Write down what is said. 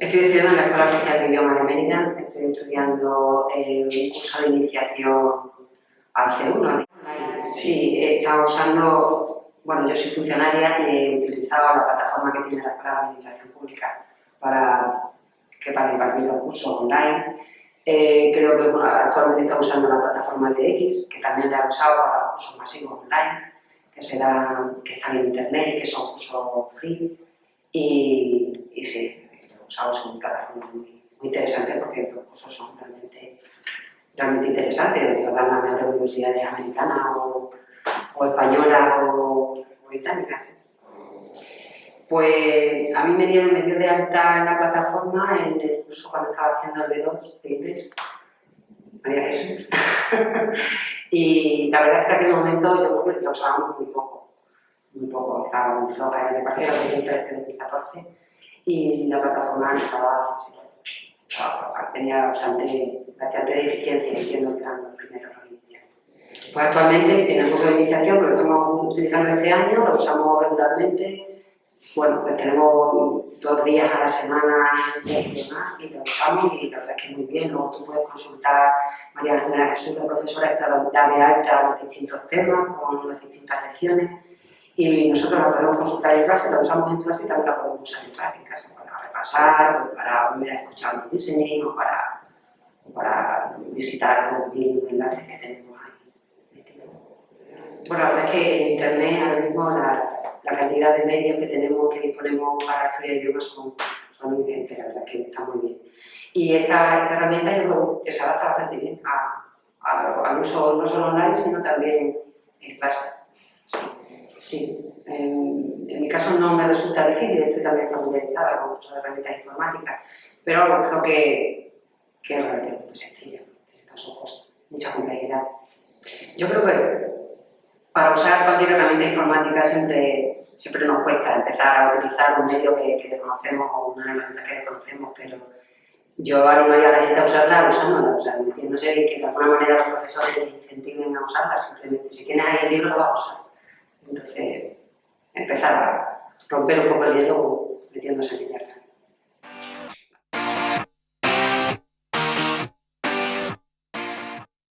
Estoy estudiando en la Escuela Oficial de Idiomas de Mérida, estoy estudiando eh, un curso de iniciación al C1. Sí, he estado usando, bueno, yo soy funcionaria y he utilizado la plataforma que tiene la Escuela de Administración Pública para, que para impartir los cursos online. Eh, creo que actualmente está usando la plataforma de X, que también la he usado para los cursos masivos online, que, será, que están en internet y que son cursos free. Y sí, lo he usado, es una plataforma muy, muy interesante porque los cursos realmente, interesantes, los dan las mejores universidades americanas o, o españolas o, o. Pues a mí me dieron, me dio de alta en la plataforma en el curso cuando estaba haciendo el B2 de inglés. María Jesús. y la verdad es que en aquel momento yo lo usábamos muy poco. Muy poco, estaba muy floja, me parece que era 2013-2014 y la plataforma estaba, floja, tenía bastante, bastante deficiencia, entiendo que eran los primeros. Pues actualmente en el curso de iniciación lo estamos utilizando este año, lo usamos regularmente, bueno, pues tenemos dos días a la semana y demás, y lo usamos y la verdad es que muy bien. Luego tú puedes consultar, María Ángela Jesús, la profesora, está de alta los distintos temas con las distintas lecciones y nosotros la podemos consultar en clase, la usamos en clase y también la podemos usar en prácticas para repasar, o para volver a escuchar un listening o para, o para visitar los enlaces que tenemos ahí Bueno, la verdad es que en Internet ahora mismo la, la cantidad de medios que tenemos, que disponemos para estudiar idiomas son, son evidentes, la verdad que está muy bien. Y esta, esta herramienta yo creo que se adapta bastante bien a, a, al uso no solo online, sino también en clase. Sí, sí. En, en, mi caso no me resulta difícil, estoy también familiarizada con muchas herramientas informáticas, pero creo que, que es relativamente sencilla, tiene tampoco mucha complejidad. Yo creo que para usar cualquier herramienta informática siempre, siempre nos cuesta empezar a utilizar un medio que, que desconocemos o una herramienta que desconocemos, pero yo animaría a la gente a usarla usándola, o sea, metiéndose que de alguna manera los profesores les incentiven a usarla, simplemente si tienes ahí el libro lo vas a usar. Entonces, empezar a romper un poco el hielo metiéndose en ella.